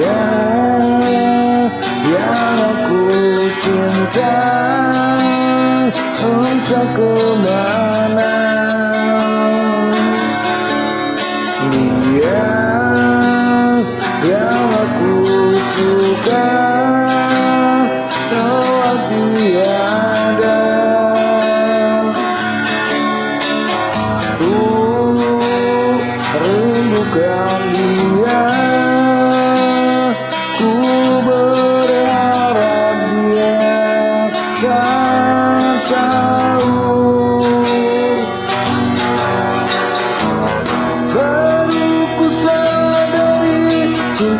Dia yang aku cinta Entah ke mana Dia yang aku suka Seolah tiada. Rindukan dia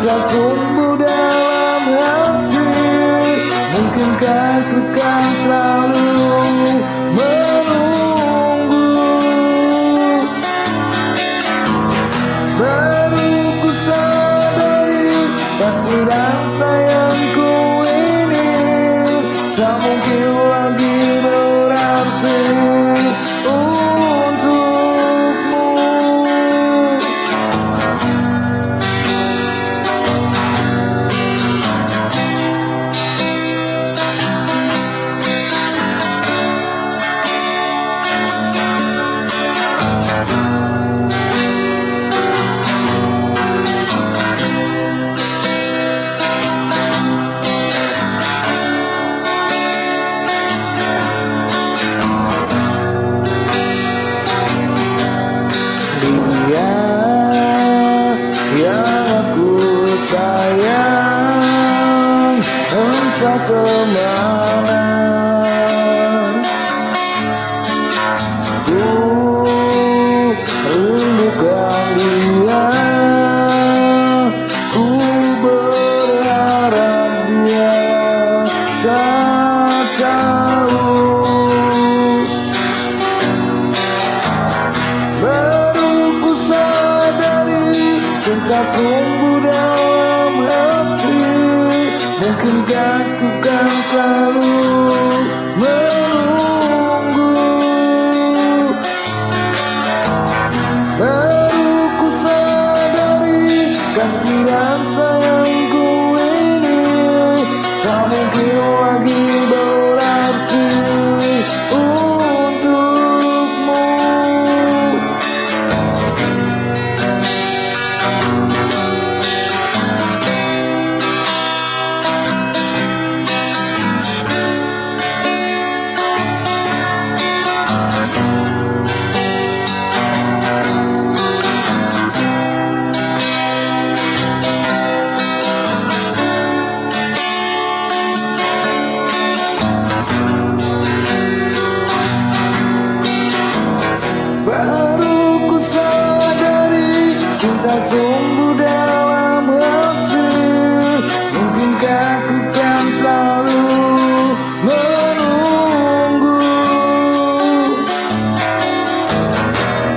tumbuh dalam hati Mungkinkah ku kan selalu menunggu? Baru ku sadari kasih dan sayangku ini Tak mungkin lagi sayang Entah ke mana. Ku rindukan dia Ku berharap dia tak tahu. Baru ku sadari cinta tumbuh hati Mungkinkah kan selalu menunggu. Baru ku sadari kasih dan sayangku ini. Tak mungkin sadari cinta tumbuh dalam hati Mungkinkah ku kan selalu menunggu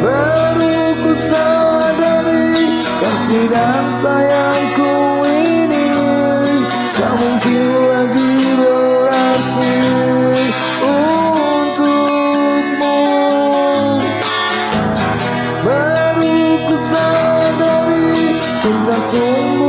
Baru ku sadari kasih dan sayangku ini Tak mungkin cinta